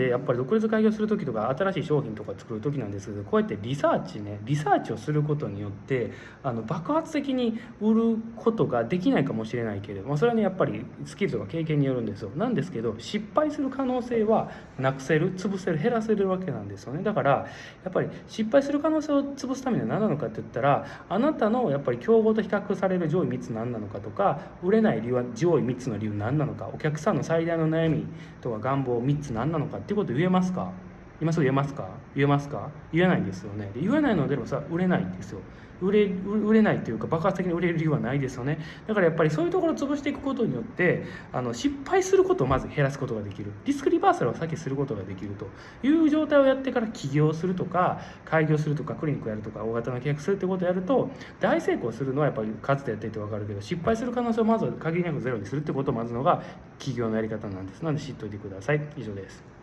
でやっぱり独立開業する時とか新しい商品とか作る時なんですけどこうやってリサーチねリサーチをすることによってあの爆発的に売ることができないかもしれないけれどもそれはねやっぱりスキルとか経験によるんですよ。なんですけど失敗する可能性はなくせる潰せる減らせるわけなんですよね。だからやっぱり失敗する可能性を潰すためには何なのかって言ったらあなたのやっぱり競合と比較される上位3つ何なのかとか売れない理由は上位3つの理由何なのかお客さんの最大の悩みとか願望3つ何なのかっていうこと言えますか？今すぐ言えますか？言えますか？言えないんですよね。で言えないのでもさ売れないんですよ。売れ売れないというか爆発的に売れる理由はないですよね。だからやっぱりそういうところを潰していくことによってあの失敗することをまず減らすことができる。リスクリバーサルを先することができると。いう状態をやってから起業するとか開業するとかクリニックやるとか大型の契約するってことをやると大成功するのはやっぱり数でやっていて分かるけど失敗する可能性をまず限りなくゼロにするってことをまずのが起業のやり方なんです。なので知っておいてください。以上です。